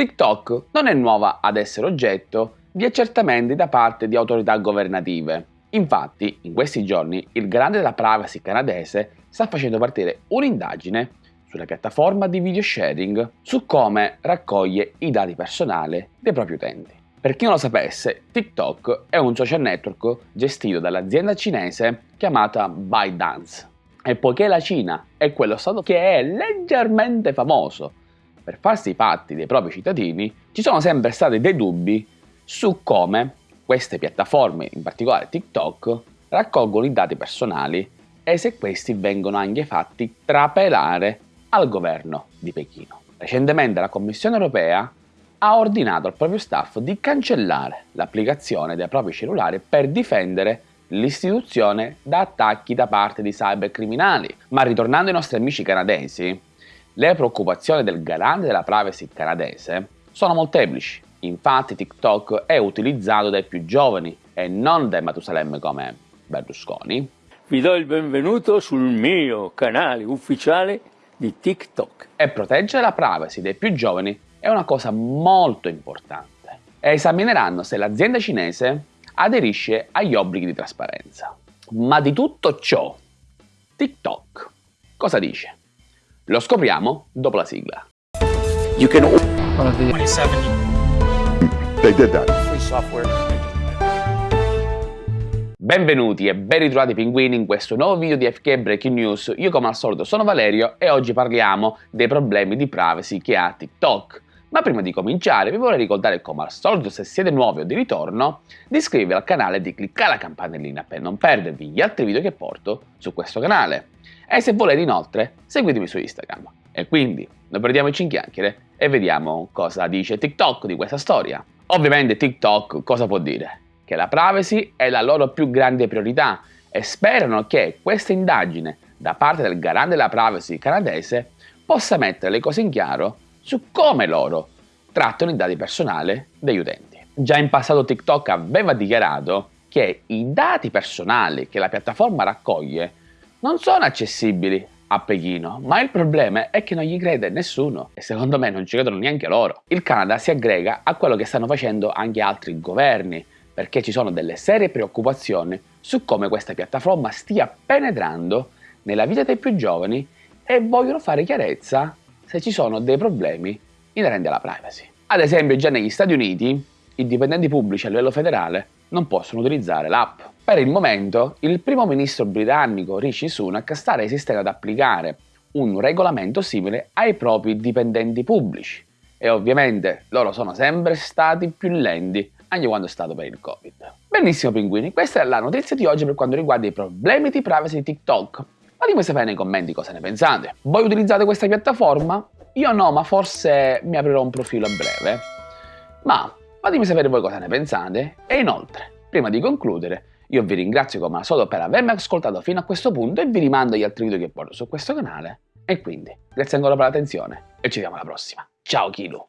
TikTok non è nuova ad essere oggetto di accertamenti da parte di autorità governative. Infatti, in questi giorni, il garante della privacy canadese sta facendo partire un'indagine sulla piattaforma di video sharing su come raccoglie i dati personali dei propri utenti. Per chi non lo sapesse, TikTok è un social network gestito dall'azienda cinese chiamata ByteDance. E poiché la Cina è quello stato che è leggermente famoso per farsi i patti dei propri cittadini, ci sono sempre stati dei dubbi su come queste piattaforme, in particolare TikTok, raccolgono i dati personali e se questi vengono anche fatti trapelare al governo di Pechino. Recentemente la Commissione europea ha ordinato al proprio staff di cancellare l'applicazione dei propri cellulari per difendere l'istituzione da attacchi da parte di cybercriminali. Ma ritornando ai nostri amici canadesi, le preoccupazioni del garante della privacy canadese sono molteplici. Infatti TikTok è utilizzato dai più giovani e non dai Matusalemme come Berlusconi. Vi do il benvenuto sul mio canale ufficiale di TikTok. E proteggere la privacy dei più giovani è una cosa molto importante. E esamineranno se l'azienda cinese aderisce agli obblighi di trasparenza. Ma di tutto ciò, TikTok cosa dice? Lo scopriamo dopo la sigla. You can... 27. They did that. Free software. Benvenuti e ben ritrovati pinguini in questo nuovo video di FK Breaking News. Io come al solito sono Valerio e oggi parliamo dei problemi di privacy che ha TikTok. Ma prima di cominciare vi vorrei ricordare come al solito se siete nuovi o di ritorno di iscrivervi al canale e di cliccare la campanellina per non perdervi gli altri video che porto su questo canale. E se volete inoltre seguitemi su Instagram. E quindi non perdiamoci in chiacchiere e vediamo cosa dice TikTok di questa storia. Ovviamente TikTok cosa può dire? Che la privacy è la loro più grande priorità e sperano che questa indagine da parte del garante della privacy canadese possa mettere le cose in chiaro su come loro trattano i dati personali degli utenti. Già in passato TikTok aveva dichiarato che i dati personali che la piattaforma raccoglie non sono accessibili a Pechino, ma il problema è che non gli crede nessuno e secondo me non ci credono neanche loro. Il Canada si aggrega a quello che stanno facendo anche altri governi, perché ci sono delle serie preoccupazioni su come questa piattaforma stia penetrando nella vita dei più giovani e vogliono fare chiarezza se ci sono dei problemi inerenti alla privacy. Ad esempio già negli Stati Uniti i dipendenti pubblici a livello federale non possono utilizzare l'app. Per il momento, il primo ministro britannico Rishi Sunak sta resistendo ad applicare un regolamento simile ai propri dipendenti pubblici e ovviamente loro sono sempre stati più lenti anche quando è stato per il Covid. Benissimo pinguini, questa è la notizia di oggi per quanto riguarda i problemi di privacy di TikTok. Fatemi sapere nei commenti cosa ne pensate. Voi utilizzate questa piattaforma? Io no, ma forse mi aprirò un profilo a breve. Ma Fatemi sapere voi cosa ne pensate e inoltre, prima di concludere, io vi ringrazio come al solito per avermi ascoltato fino a questo punto e vi rimando agli altri video che porto su questo canale. E quindi, grazie ancora per l'attenzione e ci vediamo alla prossima. Ciao Kilo!